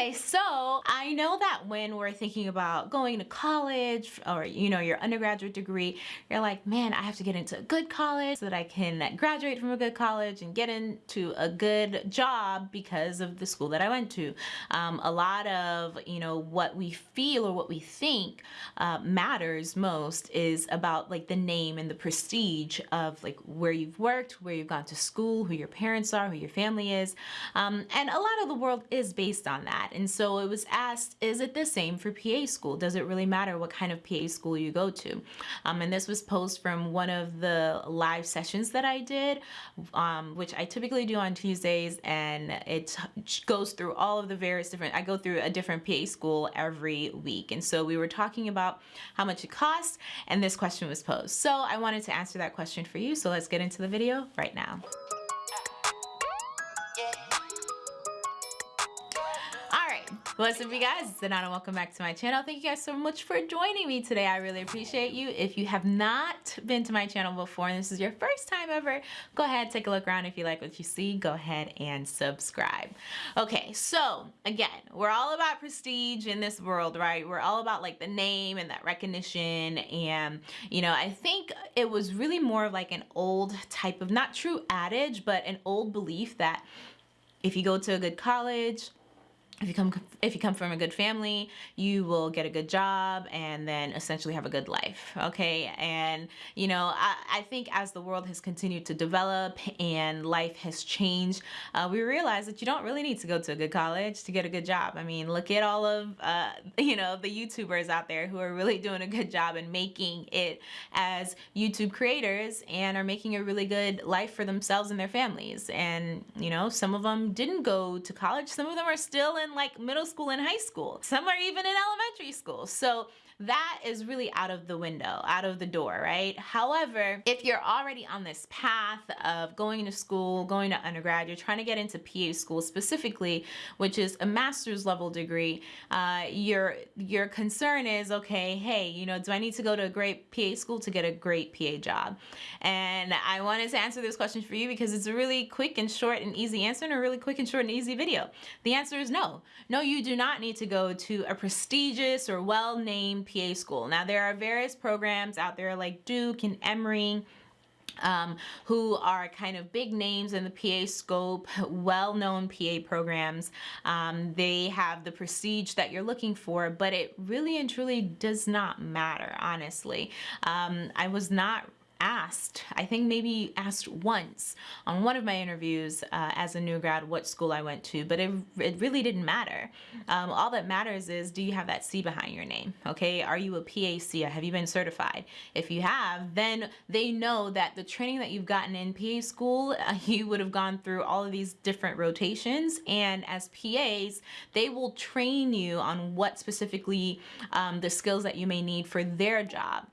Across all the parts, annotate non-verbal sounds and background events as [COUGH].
Okay, so I know that when we're thinking about going to college or, you know, your undergraduate degree, you're like, man, I have to get into a good college so that I can graduate from a good college and get into a good job because of the school that I went to. Um, a lot of, you know, what we feel or what we think uh, matters most is about like the name and the prestige of like where you've worked, where you've gone to school, who your parents are, who your family is. Um, and a lot of the world is based on that. And so it was asked, is it the same for PA school? Does it really matter what kind of PA school you go to? Um, and this was posed from one of the live sessions that I did, um, which I typically do on Tuesdays. And it goes through all of the various different, I go through a different PA school every week. And so we were talking about how much it costs and this question was posed. So I wanted to answer that question for you. So let's get into the video right now. What's up you guys, it's Anana. Welcome back to my channel. Thank you guys so much for joining me today. I really appreciate you. If you have not been to my channel before and this is your first time ever, go ahead, take a look around. If you like what you see, go ahead and subscribe. Okay, so again, we're all about prestige in this world, right? We're all about like the name and that recognition. And, you know, I think it was really more of like an old type of, not true adage, but an old belief that if you go to a good college, if you come if you come from a good family you will get a good job and then essentially have a good life okay? And you know I, I think as the world has continued to develop and life has changed uh, we realize that you don't really need to go to a good college to get a good job. I mean look at all of uh, [LAUGHS] you know the YouTubers out there who are really doing a good job and making it as YouTube creators and are making a really good life for themselves and their families. And you know some of them didn't go to college. Some of them are still in like middle school and high school. Some are even in elementary school. So that is really out of the window, out of the door, right? However, if you're already on this path of going to school, going to undergrad, you're trying to get into PA school specifically, which is a master's level degree, uh, your, your concern is, okay, hey, you know, do I need to go to a great PA school to get a great PA job? And I wanted to answer this question for you because it's a really quick and short and easy answer and a really quick and short and easy video. The answer is no. No, you do not need to go to a prestigious or well-named PA school. Now there are various programs out there like Duke and Emory um, who are kind of big names in the PA scope, well-known PA programs. Um, they have the prestige that you're looking for, but it really and truly does not matter, honestly. Um, I was not asked, I think maybe asked once on one of my interviews uh, as a new grad what school I went to, but it, it really didn't matter. Um, all that matters is do you have that C behind your name, okay? Are you a PAC? Have you been certified? If you have, then they know that the training that you've gotten in PA school, uh, [LAUGHS] you would have gone through all of these different rotations and as PAs, they will train you on what specifically um, the skills that you may need for their job.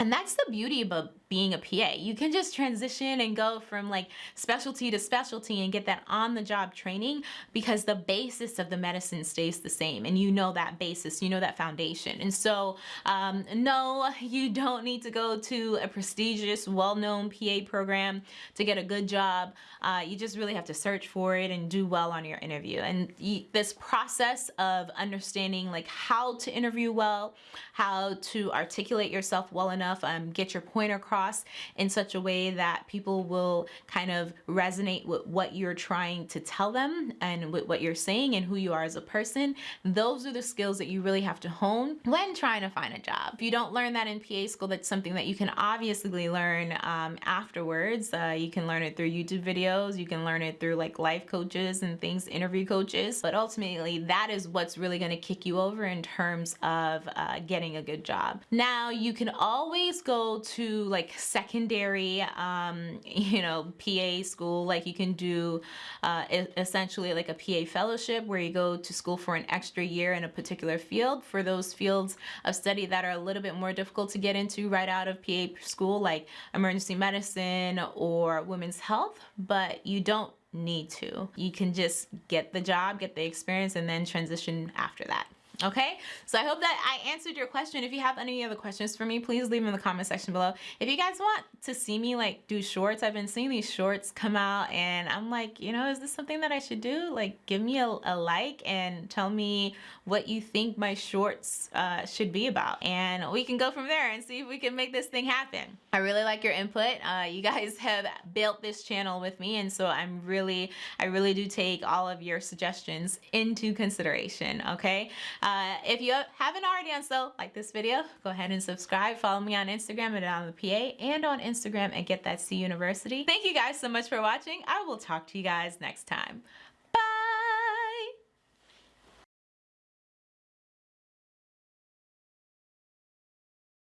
And that's the beauty about being a PA. You can just transition and go from like specialty to specialty and get that on the job training because the basis of the medicine stays the same and you know that basis, you know that foundation. And so um, no, you don't need to go to a prestigious, well-known PA program to get a good job. Uh, you just really have to search for it and do well on your interview. And this process of understanding like how to interview well, how to articulate yourself well enough, um, get your point across across in such a way that people will kind of resonate with what you're trying to tell them and with what you're saying and who you are as a person. Those are the skills that you really have to hone when trying to find a job. If you don't learn that in PA school, that's something that you can obviously learn um, afterwards. Uh, you can learn it through YouTube videos. You can learn it through like life coaches and things, interview coaches. But ultimately, that is what's really going to kick you over in terms of uh, getting a good job. Now, you can always go to like like secondary, um, [LAUGHS] you know, PA school, like you can do uh, essentially like a PA fellowship where you go to school for an extra year in a particular field. For those fields of study that are a little bit more difficult to get into right out of PA school, like emergency medicine or women's health, but you don't need to. You can just get the job, get the experience, and then transition after that Okay, so I hope that I answered your question. If you have any other questions for me, please leave them in the comment section below. If you guys want to see me like do shorts, I've been seeing these shorts come out and I'm like, you know, is this something that I should do? Like give me a, a like and tell me what you think my shorts uh, should be about. And we can go from there and see if we can make this thing happen. I really like your input. Uh, you guys [LAUGHS] have built this channel with me and so I'm really, I really do take all of your suggestions into consideration, okay? Uh, uh, if you haven't already done so, like this video, go ahead and subscribe. Follow me on Instagram at I'm the PA and on Instagram at Get That C University. Thank you guys so much for watching. I will talk to you guys next time.